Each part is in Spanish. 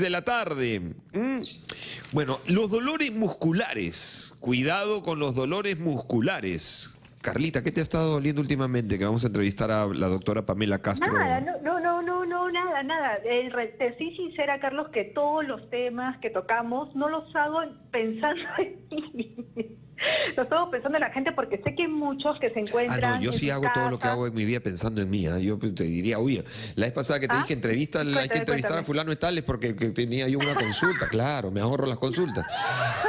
6 de la tarde. Mm. Bueno, los dolores musculares. Cuidado con los dolores musculares. Carlita, ¿qué te ha estado doliendo últimamente? Que vamos a entrevistar a la doctora Pamela Castro. Nada, no, no, no, no, nada, nada. Re- te soy sincera, Carlos, que todos los temas que tocamos no los hago pensando en mí. Los hago pensando en la gente porque sé que hay muchos que se Ah, encuentran. no, yo sí hago todo lo que hago en mi vida pensando en mí. ¿ah? Yo te diría, oye, la vez pasada que te ¿Ah? dije entrevista, hay que Cuéntame, entrevistar a fulano y tal, es porque que tenía yo una consulta. Claro, me ahorro las consultas.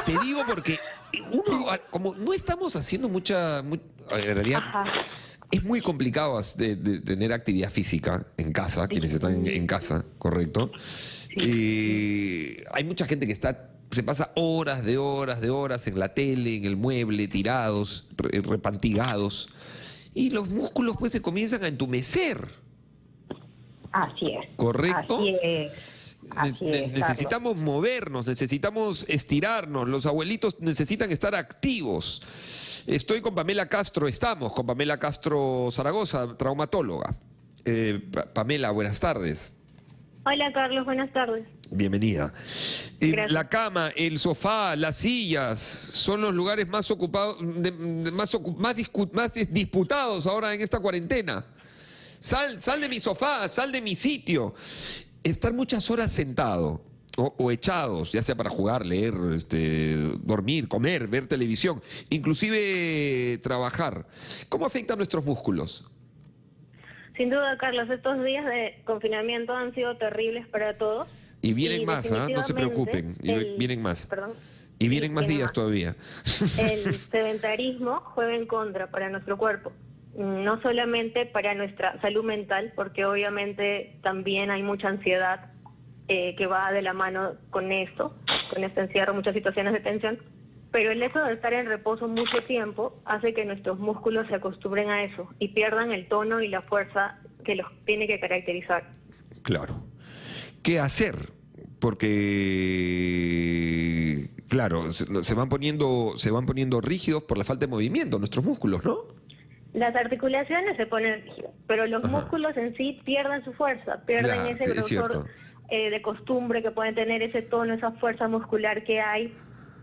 Te digo porque uno, ah, como no estamos haciendo mucha, mu- en realidad, Ajá. es muy complicado de, de tener actividad física en casa, quienes están en, en casa, ¿correcto? Eh, hay mucha gente que está se pasa horas de horas de horas en la tele, en el mueble, tirados, re- repantigados, y los músculos pues se comienzan a entumecer, Así es. ¿correcto? Así es. Así Ne- ne- es, Carlos. necesitamos movernos, necesitamos estirarnos, los abuelitos necesitan estar activos. Estoy con Pamela Castro, estamos con Pamela Castro Zaragoza, traumatóloga. Eh, Pa- Pamela, buenas tardes. Hola Carlos, buenas tardes. Bienvenida. Eh, la cama, el sofá, las sillas son los lugares más ocupados, de- de- más, ocu- más, disputados ahora en esta cuarentena. Sal, sal de mi sofá, sal de mi sitio. Estar muchas horas sentado o, o echados, ya sea para jugar, leer, este, dormir, comer, ver televisión, inclusive trabajar. ¿Cómo afecta a nuestros músculos? Sin duda, Carlos, estos días de confinamiento han sido terribles para todos. Y vienen Y más, ¿ah? no se preocupen, y el- vienen más. Perdón. Y vienen más días más. todavía. El sedentarismo juega en contra para nuestro cuerpo. No solamente para nuestra salud mental, porque obviamente también hay mucha ansiedad eh, que va de la mano con esto, con este encierro, muchas situaciones de tensión. Pero el hecho de estar en reposo mucho tiempo hace que nuestros músculos se acostumbren a eso y pierdan el tono y la fuerza que los tiene que caracterizar. Claro. ¿Qué hacer? Porque, claro, se, se van poniendo, se van poniendo rígidos por la falta de movimiento, nuestros músculos, ¿no? Las articulaciones se ponen rígidas, pero los Ajá. músculos en sí pierden su fuerza, pierden ese es grosor eh, de costumbre que pueden tener, ese tono, esa fuerza muscular que hay.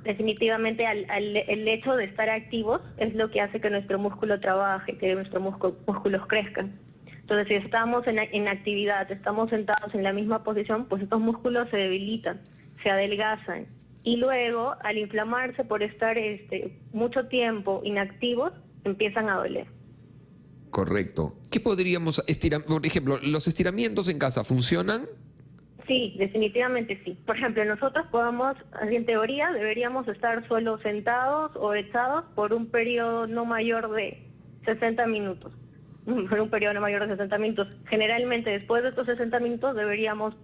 Definitivamente al, al- el hecho de estar activos es lo que hace que nuestro músculo trabaje, que nuestros músculo- músculos crezcan. Entonces, si estamos en, en actividad, estamos sentados en la misma posición, pues estos músculos se debilitan, se adelgazan. Y luego, al inflamarse por estar este, mucho tiempo inactivos, empiezan a doler. Correcto. ¿Qué podríamos estirar? Por ejemplo, ¿los estiramientos en casa funcionan? Sí, definitivamente sí. Por ejemplo, nosotros podemos, en teoría, deberíamos estar solo sentados o echados por un periodo no mayor de 60 minutos. Por un periodo no mayor de 60 minutos. Generalmente, después de estos 60 minutos, deberíamos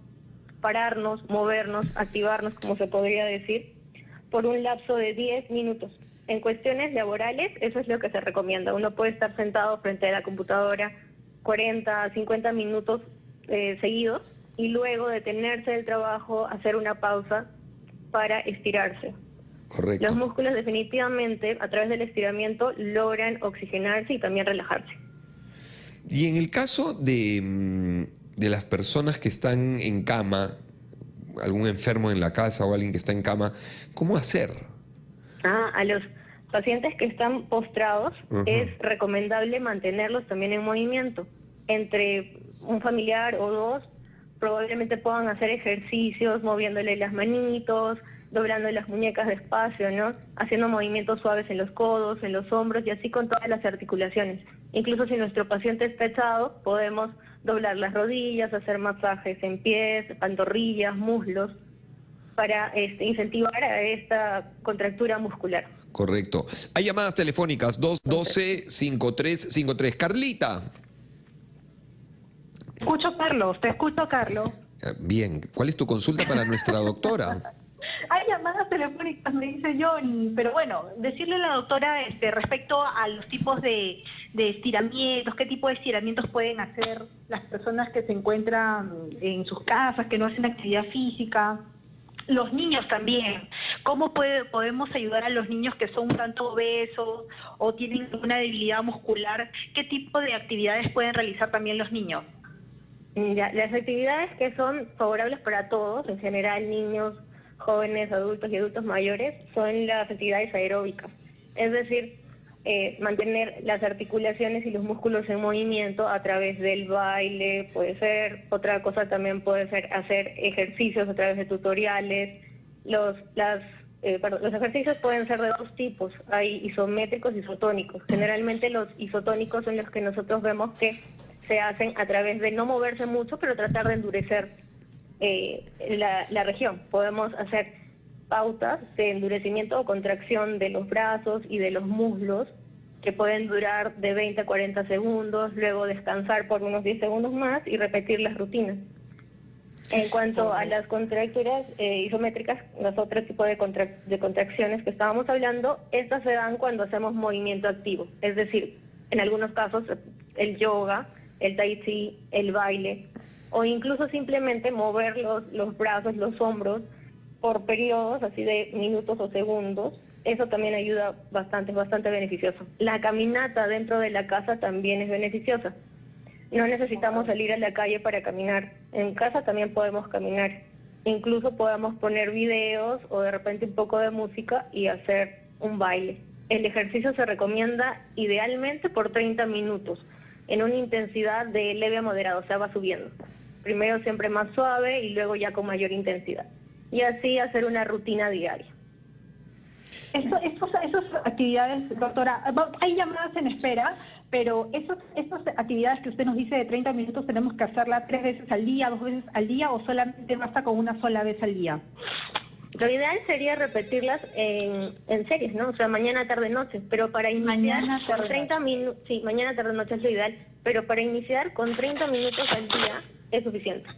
pararnos, movernos, activarnos, como se podría decir, por un lapso de 10 minutos. En cuestiones laborales, eso es lo que se recomienda. Uno puede estar sentado frente a la computadora 40, 50 minutos eh, seguidos y luego detenerse del trabajo, hacer una pausa para estirarse. Correcto. Los músculos definitivamente a través del estiramiento logran oxigenarse y también relajarse. Y en el caso de, mm, de las personas que están en cama, algún enfermo en la casa o alguien que está en cama, ¿cómo hacer? Ah, a los pacientes que están postrados es recomendable mantenerlos también en movimiento. Entre un familiar o dos probablemente puedan hacer ejercicios moviéndole las manitos, doblando las muñecas despacio, ¿no? Haciendo movimientos suaves en los codos, en los hombros y así con todas las articulaciones. Incluso si nuestro paciente está echado, podemos doblar las rodillas, hacer masajes en pies, pantorrillas, muslos, para este, incentivar a esta contractura muscular. Correcto. Hay llamadas telefónicas 212-5353. Carlita. Escucho, Carlos, te escucho, Carlos. Eh, Bien, ¿cuál es tu consulta para nuestra doctora? Llamadas telefónicas, me dice Johnny, pero bueno, decirle a la doctora este, respecto a los tipos de, de estiramientos, qué tipo de estiramientos pueden hacer las personas que se encuentran en sus casas, que no hacen actividad física, los niños también, cómo puede, podemos ayudar a los niños que son un tanto obesos o tienen una debilidad muscular, qué tipo de actividades pueden realizar también los niños. Ya, las actividades que son favorables para todos, en general niños, jóvenes, adultos y adultos mayores, son las actividades aeróbicas. Es decir, eh, mantener las articulaciones y los músculos en movimiento a través del baile, puede ser, otra cosa también puede ser hacer ejercicios a través de tutoriales, los, las, eh, los ejercicios pueden ser de dos tipos, hay isométricos y isotónicos. Generalmente los isotónicos son los que nosotros vemos que se hacen a través de no moverse mucho, pero tratar de endurecer eh, la, la región. Podemos hacer pautas de endurecimiento o contracción de los brazos y de los muslos que pueden durar de 20 a 40 segundos, luego descansar por unos 10 segundos más y repetir las rutinas. En cuanto a las contracturas eh, isométricas, los otros tipos de, de contracciones que estábamos hablando, estas se dan cuando hacemos movimiento activo, es decir, en algunos casos el yoga, el tai chi, el baile, o incluso simplemente mover los, los brazos, los hombros por periodos así de minutos o segundos. Eso también ayuda bastante, bastante beneficioso. La caminata dentro de la casa también es beneficiosa. No necesitamos salir a la calle para caminar. En casa también podemos caminar. Incluso podemos poner videos o de repente un poco de música y hacer un baile. El ejercicio se recomienda idealmente por 30 minutos en una intensidad de leve a moderado, o sea, va subiendo. Primero siempre más suave y luego ya con mayor intensidad. Y así hacer una rutina diaria. Esas actividades, doctora, hay llamadas en espera, pero esos, esas actividades que usted nos dice de 30 minutos tenemos que hacerlas tres veces al día, dos veces al día o solamente basta con una sola vez al día. Lo ideal sería repetirlas en, en series, ¿no? O sea, mañana, tarde, noche. Pero para iniciar con 30 minutos, sí, mañana, tarde, noche es lo ideal. Pero para iniciar con 30 minutos al día es suficiente.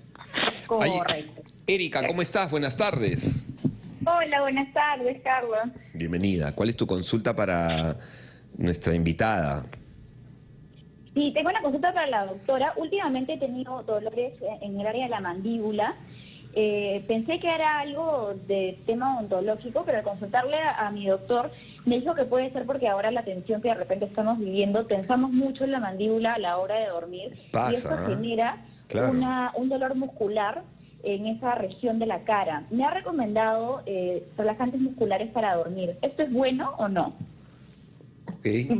Correcto. Erika, ¿cómo estás? Buenas tardes. Hola, buenas tardes, Carlos. Bienvenida. ¿Cuál es tu consulta para nuestra invitada? Sí, tengo una consulta para la doctora. Últimamente he tenido dolores en el área de la mandíbula eh, pensé que era algo de tema ontológico, pero al consultarle a, mi doctor me dijo que puede ser porque ahora la tensión que de repente estamos viviendo, tensamos mucho en la mandíbula a la hora de dormir y esto ¿eh? Una, un dolor muscular en esa región de la cara. Me ha recomendado eh, relajantes musculares para dormir. ¿Esto es bueno o no?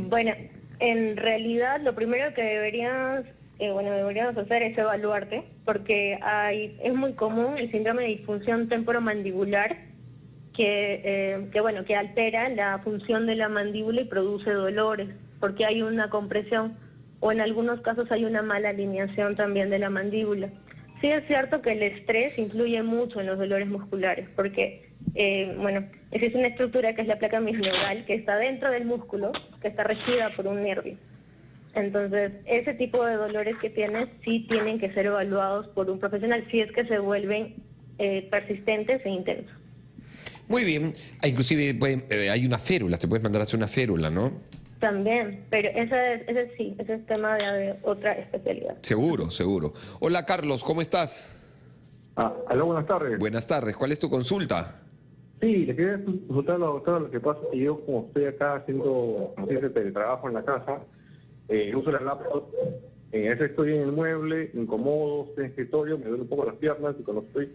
Bueno, en realidad lo primero que deberías eh, bueno, deberíamos hacer es evaluarte, porque hay, es muy común el síndrome de disfunción temporomandibular, que, eh, que, bueno, que altera la función de la mandíbula y produce dolores, porque hay una compresión, o en algunos casos hay una mala alineación también de la mandíbula. Sí es cierto que el estrés influye mucho en los dolores musculares, porque, eh, bueno, existe una estructura que es la placa misneural, que está dentro del músculo, que está regida por un nervio. Entonces, ese tipo de dolores que tienes sí tienen que ser evaluados por un profesional si es que se vuelven eh, persistentes e intensos. Muy bien. Ah, inclusive eh, hay una férula, se puede mandar a hacer una férula, ¿no? También, pero ese, ese sí, ese es tema de, otra especialidad. Seguro, seguro. Hola Carlos, ¿cómo estás? Ah, hola, buenas tardes. Buenas tardes, ¿cuál es tu consulta? Sí, le quería consultar a la doctora lo que pasa que yo como estoy acá haciendo, haciendo teletrabajo en la casa, eh, uso la laptop, en ese estoy en el mueble, incomodo, estoy en escritorio, me duele un poco las piernas y cuando estoy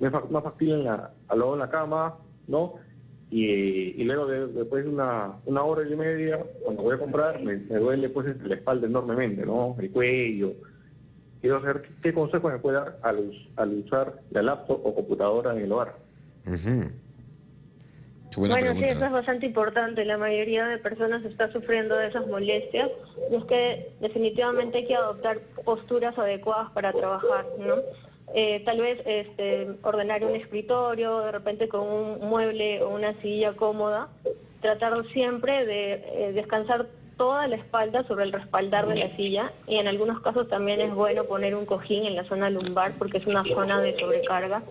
me más fastidio en la, al lado de la cama, ¿no? Y, y luego después de una, una hora y media, cuando voy a comprar, me, duele pues la espalda enormemente, ¿no? El cuello. Quiero saber qué, consejo me puede dar al, al usar la laptop o computadora en el hogar. Bueno, sí, eso es bastante importante. La mayoría de personas está sufriendo de esas molestias y es que definitivamente hay que adoptar posturas adecuadas para trabajar, ¿no? Eh, tal vez este, ordenar un escritorio, de repente con un mueble o una silla cómoda, tratar siempre de eh, descansar toda la espalda sobre el respaldar de la silla y en algunos casos también es bueno poner un cojín en la zona lumbar porque es una zona de sobrecarga.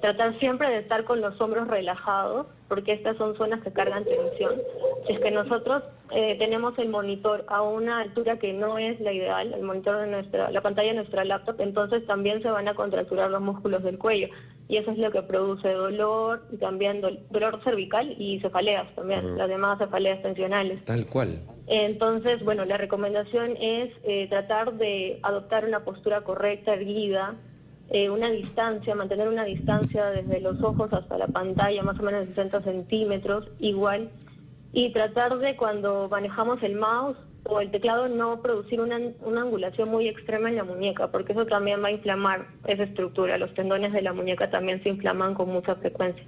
Tratar siempre de estar con los hombros relajados porque estas son zonas que cargan tensión. Si es que nosotros eh, tenemos el monitor a una altura que no es la ideal, el monitor de nuestra, la pantalla de nuestra laptop, entonces también se van a contracturar los músculos del cuello y eso es lo que produce dolor, y también dolor cervical y cefaleas también, las demás cefaleas tensionales. Tal cual. Entonces, bueno, la recomendación es eh, tratar de adoptar una postura correcta, erguida, eh, una distancia, mantener una distancia desde los ojos hasta la pantalla, más o menos de 60 centímetros, igual, y tratar de cuando manejamos el mouse o el teclado no producir una, una angulación muy extrema en la muñeca, porque eso también va a inflamar esa estructura. Los tendones de la muñeca también se inflaman con mucha frecuencia.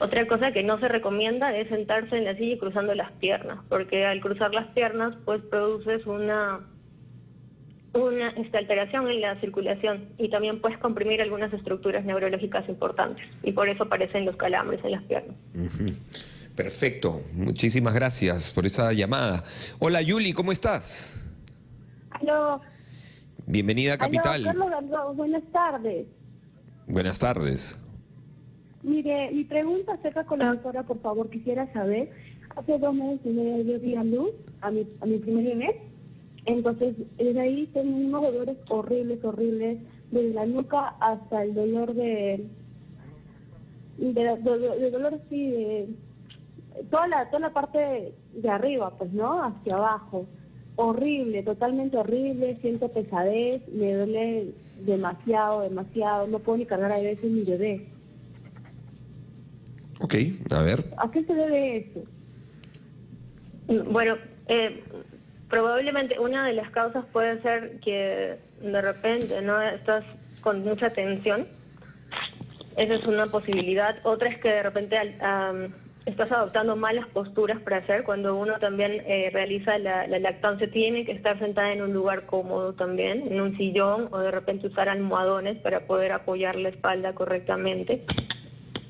Otra cosa que no se recomienda es sentarse en la silla y cruzando las piernas, porque al cruzar las piernas pues produces una una alteración en la circulación y también puedes comprimir algunas estructuras neurológicas importantes y por eso aparecen los calambres en las piernas. Perfecto, muchísimas gracias por esa llamada. Hola Yuli, ¿cómo estás? Aló. Bienvenida a Capital. Carlos buenas tardes. Buenas tardes. Mire, mi pregunta acerca con la doctora, por favor, quisiera saber, hace dos meses yo di a luz a mi, a mi primer bebé entonces, desde ahí tengo unos dolores horribles, horribles, desde la nuca hasta el dolor de, de, dolor sí, de toda la, toda la parte de arriba, pues, ¿no? Hacia abajo. Horrible, totalmente horrible, siento pesadez, me duele demasiado, demasiado, no puedo ni cargar a veces mi bebé. Ok, a ver. ¿A qué se debe eso? Bueno, eh, Probablemente una de las causas puede ser que de repente no estás con mucha tensión. Esa es una posibilidad. Otra es que de repente estás adoptando malas posturas para hacer. Cuando uno también eh, realiza la, la, lactancia, tiene que estar sentada en un lugar cómodo también, en un sillón o de repente usar almohadones para poder apoyar la espalda correctamente.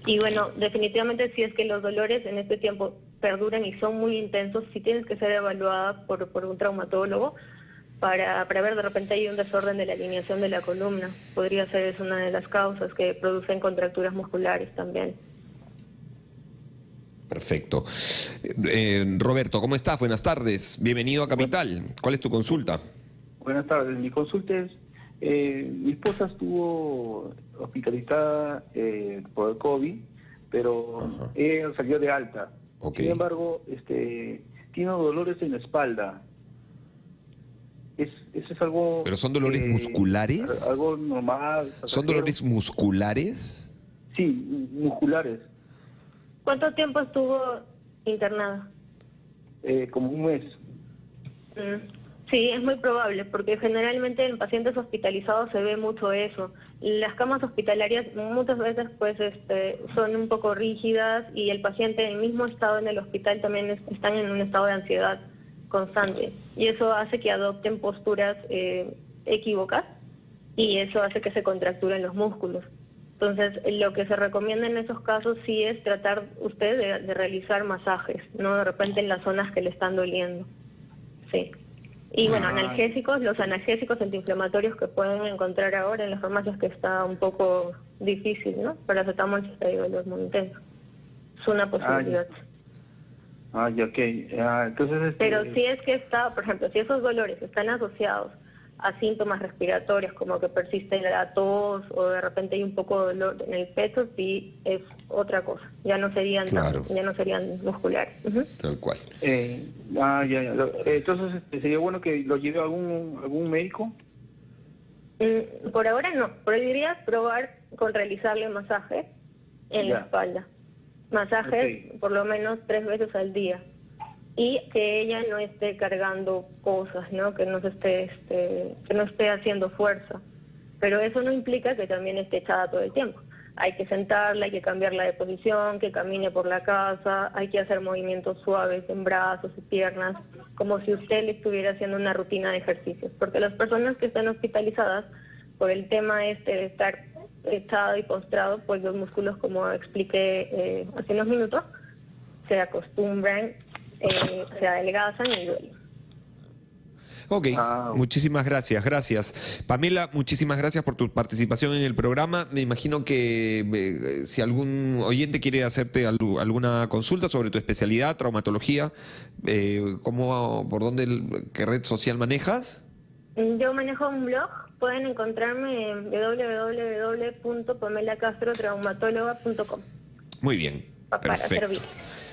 Y bueno, definitivamente si es que los dolores en este tiempo perduran y son muy intensos, sí tienes que ser evaluada por, por un traumatólogo para, para ver de repente hay un desorden de la alineación de la columna. Podría ser es una de las causas que producen contracturas musculares también. Perfecto. Eh, Roberto, ¿cómo estás? Buenas tardes. Bienvenido a Capital. ¿Cuál es tu consulta? Buenas tardes. Mi consulta es, eh, mi esposa estuvo hospitalizada eh, por el COVID, pero ella salió de alta. Sin embargo, este, tiene dolores en la espalda. Es, eso es algo... ¿Pero son dolores musculares? Algo normal. ¿Son dolores musculares? Sí, musculares. ¿Cuánto tiempo estuvo internada? Eh, como un mes. Mm. Sí, es muy probable, porque generalmente en pacientes hospitalizados se ve mucho eso. Las camas hospitalarias muchas veces pues este, son un poco rígidas y el paciente en el mismo estado en el hospital también están en un estado de ansiedad constante y eso hace que adopten posturas eh, equívocas y eso hace que se contracturen los músculos. Entonces, lo que se recomienda en esos casos sí es tratar usted de, de realizar masajes, no de repente en las zonas que le están doliendo. Sí. Y bueno, analgésicos, los analgésicos antiinflamatorios que pueden encontrar ahora en las farmacias que está un poco difícil, ¿no? Paracetamol y dolor muy intenso. Es una posibilidad. Ah, ya, ok. Ah, entonces, este... Pero si es que está, por ejemplo, si esos dolores están asociados a síntomas respiratorios como que persiste la tos o de repente hay un poco de dolor en el pecho, sí es otra cosa. Ya no serían ya no serían musculares. Tal cual. Eh, ah, ya, ya. Entonces este, sería bueno que lo lleve a algún algún médico. Mm, por ahora no. Podrías probar con realizarle masaje en la espalda. Masajes por lo menos tres veces al día y que ella no esté cargando cosas, ¿no? Que no se esté, este, que no esté haciendo fuerza. Pero eso no implica que también esté echada todo el tiempo. Hay que sentarla, hay que cambiarla de posición, que camine por la casa, hay que hacer movimientos suaves en brazos y piernas, como si usted le estuviera haciendo una rutina de ejercicios. Porque las personas que están hospitalizadas, por el tema este de estar echado y postrado, pues los músculos, como expliqué eh, hace unos minutos, se acostumbran eh, se adelgazan y duelen. Ok, ah, muchísimas gracias, gracias. Pamela, muchísimas gracias por tu participación en el programa. Me imagino que eh, si algún oyente quiere hacerte alguna consulta sobre tu especialidad, traumatología, eh, ¿cómo, ¿por dónde, qué red social manejas? Yo manejo un blog pueden encontrarme en www.pamelacastrotraumatóloga.com. Muy bien. Perfecto.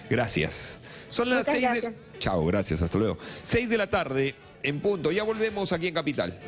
Gracias. Son las seis de... Chao, gracias, hasta luego. Seis de la tarde en punto. Ya volvemos aquí en Capital.